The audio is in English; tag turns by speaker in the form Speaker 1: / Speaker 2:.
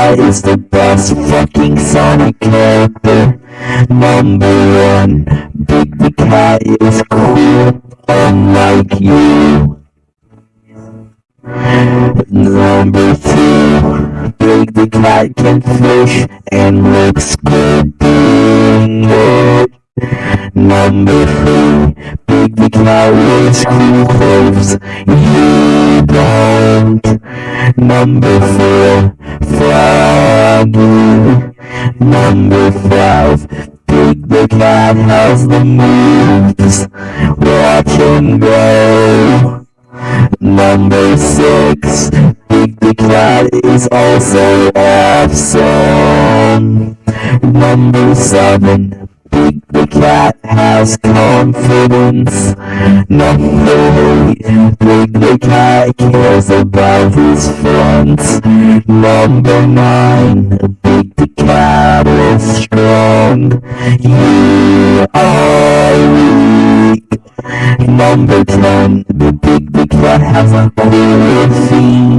Speaker 1: Cat is the best fucking Sonic character. Number one, Big the Cat is cool, unlike you. Number two, Big the Cat can fish and looks good doing it. Number three, Big the Cat wears cool clothes, don't. Number four, Froggy. Number five, Big the Cat has the moves, watch him go. Number six, Big the Cat is also awesome. Number seven, Cat has confidence. Number eight, Big the Cat cares about his friends. Number nine, Big the Cat is strong. You are weak. Number 10, the big the cat has a cool theme.